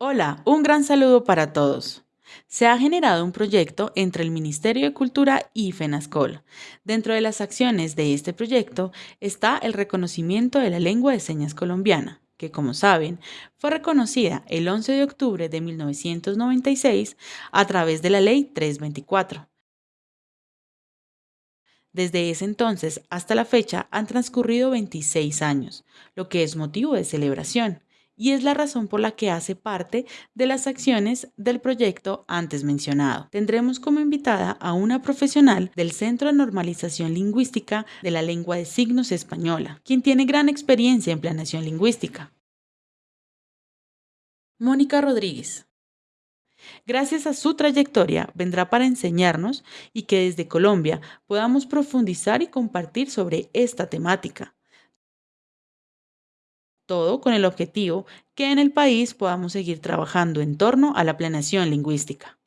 Hola, un gran saludo para todos. Se ha generado un proyecto entre el Ministerio de Cultura y FENASCOL. Dentro de las acciones de este proyecto está el reconocimiento de la lengua de señas colombiana, que como saben, fue reconocida el 11 de octubre de 1996 a través de la Ley 324. Desde ese entonces hasta la fecha han transcurrido 26 años, lo que es motivo de celebración y es la razón por la que hace parte de las acciones del proyecto antes mencionado. Tendremos como invitada a una profesional del Centro de Normalización Lingüística de la Lengua de Signos Española, quien tiene gran experiencia en planeación lingüística. Mónica Rodríguez. Gracias a su trayectoria vendrá para enseñarnos y que desde Colombia podamos profundizar y compartir sobre esta temática todo con el objetivo que en el país podamos seguir trabajando en torno a la planeación lingüística.